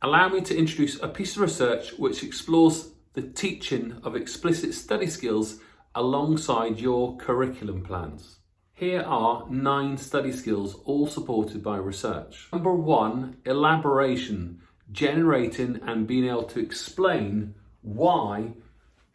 Allow me to introduce a piece of research which explores the teaching of explicit study skills alongside your curriculum plans. Here are nine study skills, all supported by research. Number one, elaboration, generating and being able to explain why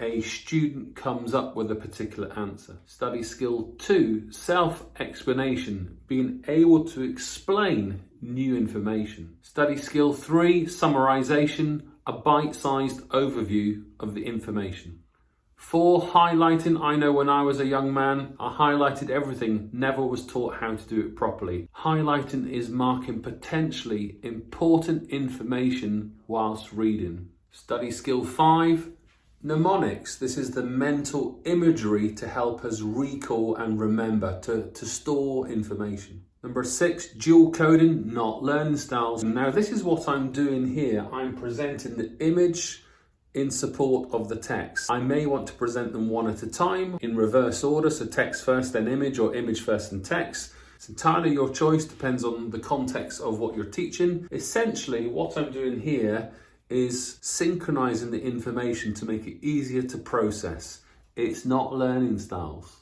a student comes up with a particular answer. Study skill two, self-explanation, being able to explain new information. Study skill three, summarization, a bite-sized overview of the information. Four, highlighting. I know when I was a young man, I highlighted everything, never was taught how to do it properly. Highlighting is marking potentially important information whilst reading. Study skill five, Mnemonics, this is the mental imagery to help us recall and remember, to, to store information. Number six, dual coding, not learning styles. Now this is what I'm doing here. I'm presenting the image in support of the text. I may want to present them one at a time in reverse order, so text first, then image, or image first and text. It's entirely your choice, depends on the context of what you're teaching. Essentially, what I'm doing here is synchronizing the information to make it easier to process. It's not learning styles.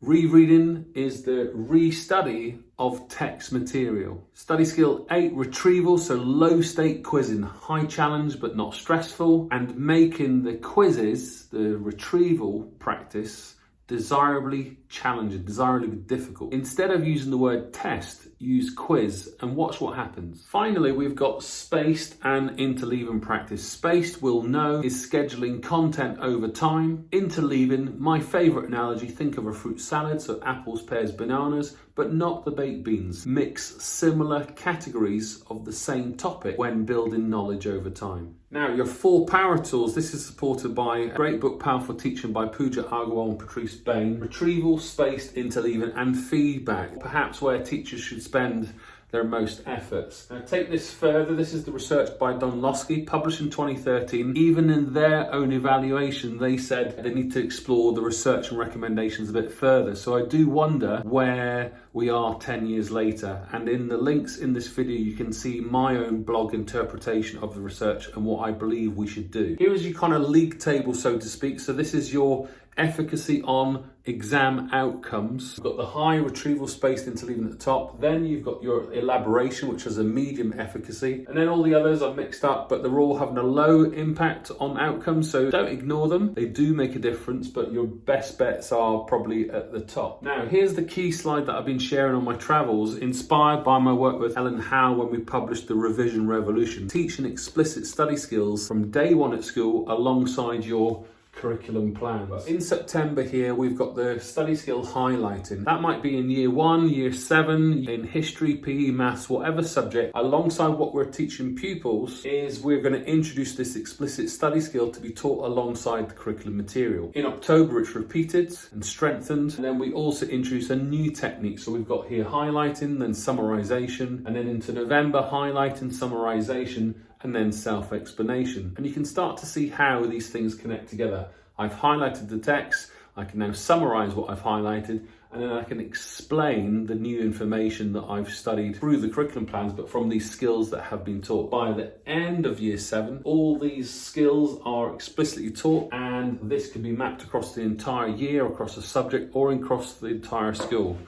Rereading is the restudy of text material. Study skill eight, retrieval, so low stake quizzing, high challenge but not stressful, and making the quizzes, the retrieval practice, desirably challenging, desirably difficult. Instead of using the word test, use quiz and watch what happens. Finally, we've got spaced and interleaving practice. Spaced, we'll know, is scheduling content over time. Interleaving, my favorite analogy, think of a fruit salad, so apples, pears, bananas, but not the baked beans. Mix similar categories of the same topic when building knowledge over time. Now, your four power tools, this is supported by a great book, Powerful Teaching by Pooja Agarwal and Patrice Bain. Retrieval, spaced interleaving, and feedback, perhaps where teachers should spend their most efforts. Now take this further, this is the research by Dunlosky, published in 2013. Even in their own evaluation, they said they need to explore the research and recommendations a bit further. So I do wonder where we are 10 years later. And in the links in this video, you can see my own blog interpretation of the research and what I believe we should do. Here is your kind of league table, so to speak. So this is your efficacy on exam outcomes. You've got the high retrieval spaced interleaving at the top. Then you've got your elaboration, which has a medium efficacy. And then all the others are mixed up, but they're all having a low impact on outcomes. So don't ignore them. They do make a difference, but your best bets are probably at the top. Now, here's the key slide that I've been sharing on my travels, inspired by my work with Helen Howe when we published The Revision Revolution, teaching explicit study skills from day one at school alongside your curriculum plans. In September here, we've got the study skill highlighting. That might be in year one, year seven, in history, PE, maths, whatever subject. Alongside what we're teaching pupils is we're going to introduce this explicit study skill to be taught alongside the curriculum material. In October, it's repeated and strengthened. And then we also introduce a new technique. So we've got here highlighting, then summarization, and then into November, highlighting, summarization, and then self-explanation. And you can start to see how these things connect together. I've highlighted the text, I can now summarize what I've highlighted, and then I can explain the new information that I've studied through the curriculum plans, but from these skills that have been taught. By the end of year seven, all these skills are explicitly taught, and this can be mapped across the entire year, across a subject, or across the entire school.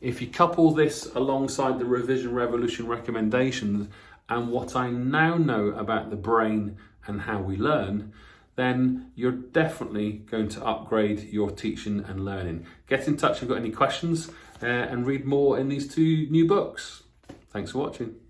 If you couple this alongside the Revision Revolution recommendations, and what I now know about the brain and how we learn, then you're definitely going to upgrade your teaching and learning. Get in touch if you've got any questions uh, and read more in these two new books. Thanks for watching.